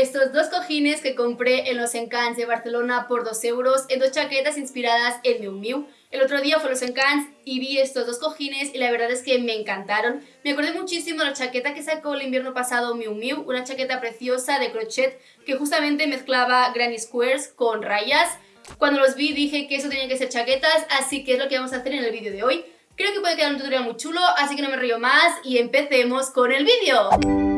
estos dos cojines que compré en los Encants de Barcelona por 2 euros en dos chaquetas inspiradas en Miu Miu. El otro día fue a los Encants y vi estos dos cojines y la verdad es que me encantaron. Me acordé muchísimo de la chaqueta que sacó el invierno pasado Miu Miu, una chaqueta preciosa de crochet que justamente mezclaba granny squares con rayas. Cuando los vi dije que eso tenía que ser chaquetas, así que es lo que vamos a hacer en el vídeo de hoy. Creo que puede quedar un tutorial muy chulo, así que no me río más y empecemos con el vídeo.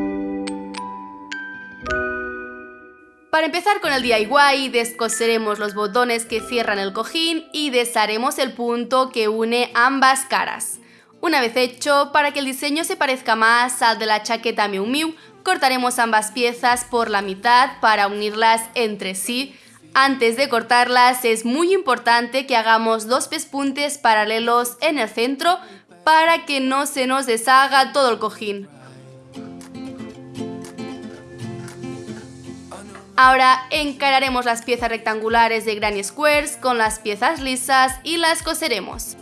Para empezar con el DIY, descoseremos los botones que cierran el cojín y desharemos el punto que une ambas caras. Una vez hecho, para que el diseño se parezca más al de la chaqueta Miu Miu, cortaremos ambas piezas por la mitad para unirlas entre sí. Antes de cortarlas es muy importante que hagamos dos pespuntes paralelos en el centro para que no se nos deshaga todo el cojín. Ahora encararemos las piezas rectangulares de Granny Squares con las piezas lisas y las coseremos.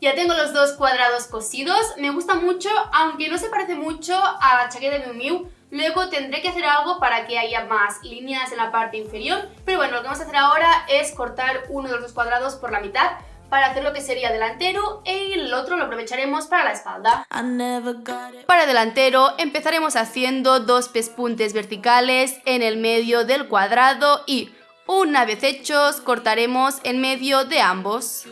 Ya tengo los dos cuadrados cosidos, me gusta mucho, aunque no se parece mucho a la chaqueta de Miu Miu, luego tendré que hacer algo para que haya más líneas en la parte inferior, pero bueno, lo que vamos a hacer ahora es cortar uno de los dos cuadrados por la mitad, para hacer lo que sería delantero y el otro lo aprovecharemos para la espalda. Para delantero empezaremos haciendo dos pespuntes verticales en el medio del cuadrado y una vez hechos cortaremos en medio de ambos.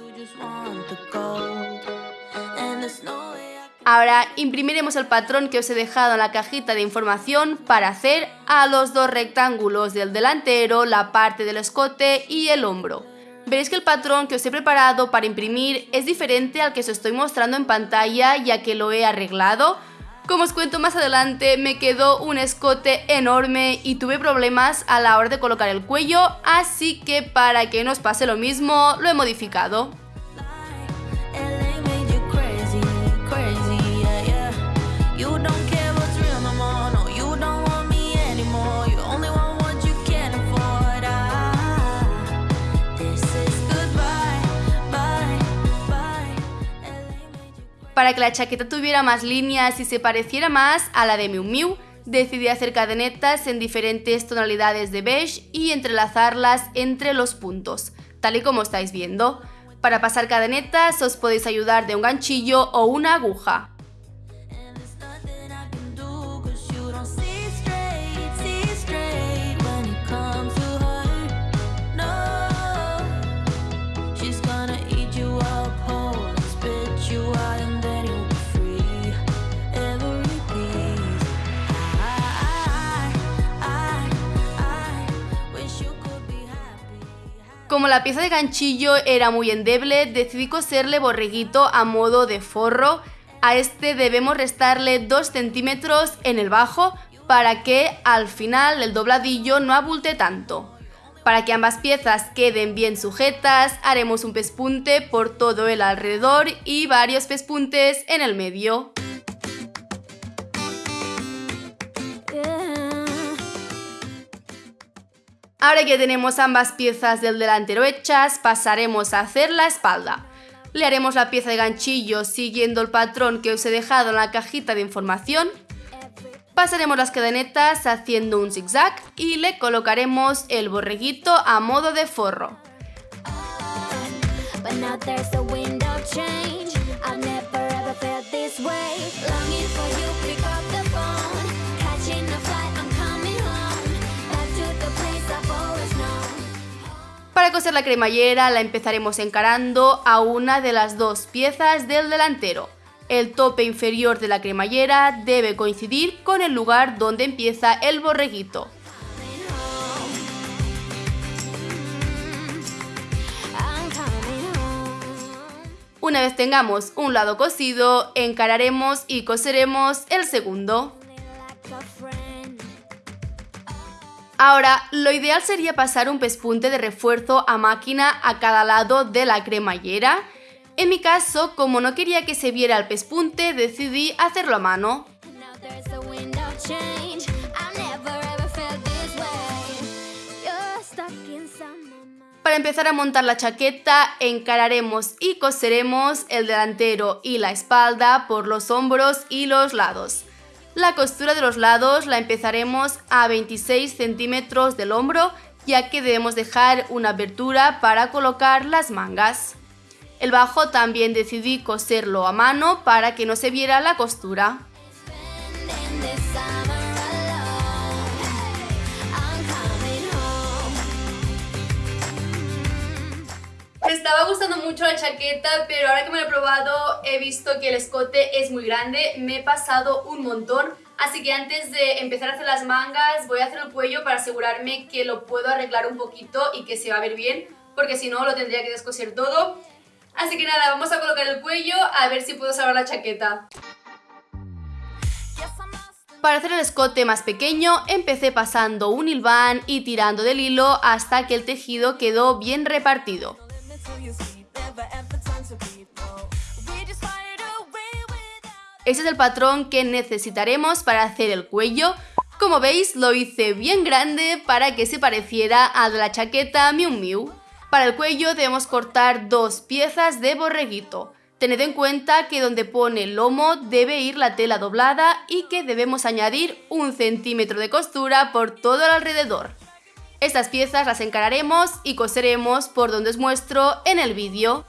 Ahora imprimiremos el patrón que os he dejado en la cajita de información para hacer a los dos rectángulos del delantero, la parte del escote y el hombro veréis que el patrón que os he preparado para imprimir es diferente al que os estoy mostrando en pantalla ya que lo he arreglado. Como os cuento más adelante, me quedó un escote enorme y tuve problemas a la hora de colocar el cuello, así que para que no pase lo mismo, lo he modificado. Para que la chaqueta tuviera más líneas y se pareciera más a la de Miu Miu, decidí hacer cadenetas en diferentes tonalidades de beige y entrelazarlas entre los puntos, tal y como estáis viendo. Para pasar cadenetas os podéis ayudar de un ganchillo o una aguja. Como la pieza de ganchillo era muy endeble, decidí coserle borreguito a modo de forro. A este debemos restarle 2 centímetros en el bajo para que al final el dobladillo no abulte tanto. Para que ambas piezas queden bien sujetas, haremos un pespunte por todo el alrededor y varios pespuntes en el medio. Ahora que tenemos ambas piezas del delantero hechas, pasaremos a hacer la espalda. Le haremos la pieza de ganchillo siguiendo el patrón que os he dejado en la cajita de información. Pasaremos las cadenetas haciendo un zigzag y le colocaremos el borreguito a modo de forro. Coser la cremallera la empezaremos encarando a una de las dos piezas del delantero. El tope inferior de la cremallera debe coincidir con el lugar donde empieza el borreguito. Una vez tengamos un lado cosido, encararemos y coseremos el segundo. Ahora, lo ideal sería pasar un pespunte de refuerzo a máquina a cada lado de la cremallera. En mi caso, como no quería que se viera el pespunte, decidí hacerlo a mano. Para empezar a montar la chaqueta, encararemos y coseremos el delantero y la espalda por los hombros y los lados. La costura de los lados la empezaremos a 26 centímetros del hombro ya que debemos dejar una abertura para colocar las mangas. El bajo también decidí coserlo a mano para que no se viera la costura. Me estaba gustando mucho la chaqueta, pero ahora que me lo he probado he visto que el escote es muy grande, me he pasado un montón, así que antes de empezar a hacer las mangas voy a hacer el cuello para asegurarme que lo puedo arreglar un poquito y que se va a ver bien, porque si no lo tendría que descoser todo. Así que nada, vamos a colocar el cuello a ver si puedo salvar la chaqueta. Para hacer el escote más pequeño, empecé pasando un hilván y tirando del hilo hasta que el tejido quedó bien repartido. Este es el patrón que necesitaremos para hacer el cuello. Como veis lo hice bien grande para que se pareciera a la chaqueta Miu Miu. Para el cuello debemos cortar dos piezas de borreguito. Tened en cuenta que donde pone el lomo debe ir la tela doblada y que debemos añadir un centímetro de costura por todo el alrededor. Estas piezas las encararemos y coseremos por donde os muestro en el vídeo.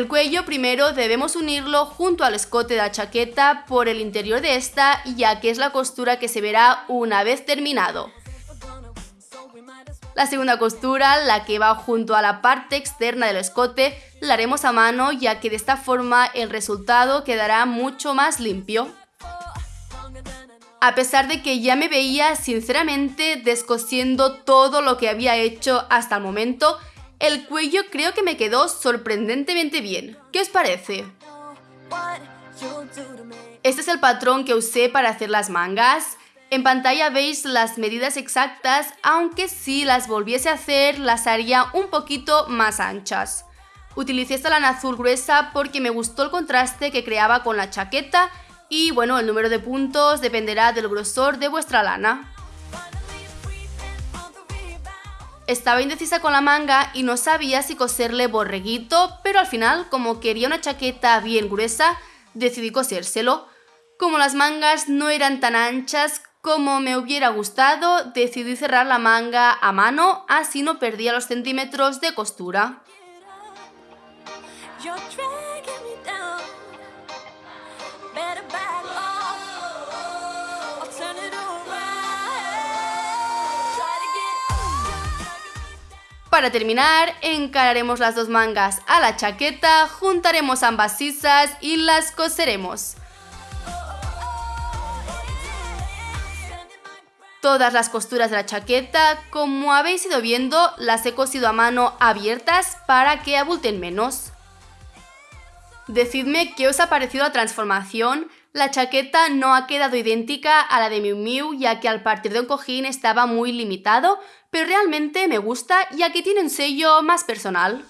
El cuello primero debemos unirlo junto al escote de la chaqueta por el interior de esta ya que es la costura que se verá una vez terminado. La segunda costura, la que va junto a la parte externa del escote, la haremos a mano ya que de esta forma el resultado quedará mucho más limpio. A pesar de que ya me veía sinceramente descosiendo todo lo que había hecho hasta el momento, el cuello creo que me quedó sorprendentemente bien. ¿Qué os parece? Este es el patrón que usé para hacer las mangas. En pantalla veis las medidas exactas, aunque si las volviese a hacer las haría un poquito más anchas. Utilicé esta lana azul gruesa porque me gustó el contraste que creaba con la chaqueta y bueno, el número de puntos dependerá del grosor de vuestra lana. Estaba indecisa con la manga y no sabía si coserle borreguito, pero al final, como quería una chaqueta bien gruesa, decidí cosérselo. Como las mangas no eran tan anchas, como me hubiera gustado, decidí cerrar la manga a mano, así no perdía los centímetros de costura. Para terminar, encararemos las dos mangas a la chaqueta, juntaremos ambas sisas y las coseremos. Todas las costuras de la chaqueta, como habéis ido viendo, las he cosido a mano abiertas para que abulten menos. Decidme qué os ha parecido la transformación. La chaqueta no ha quedado idéntica a la de Miu Miu ya que al partir de un cojín estaba muy limitado, pero realmente me gusta ya que tiene un sello más personal.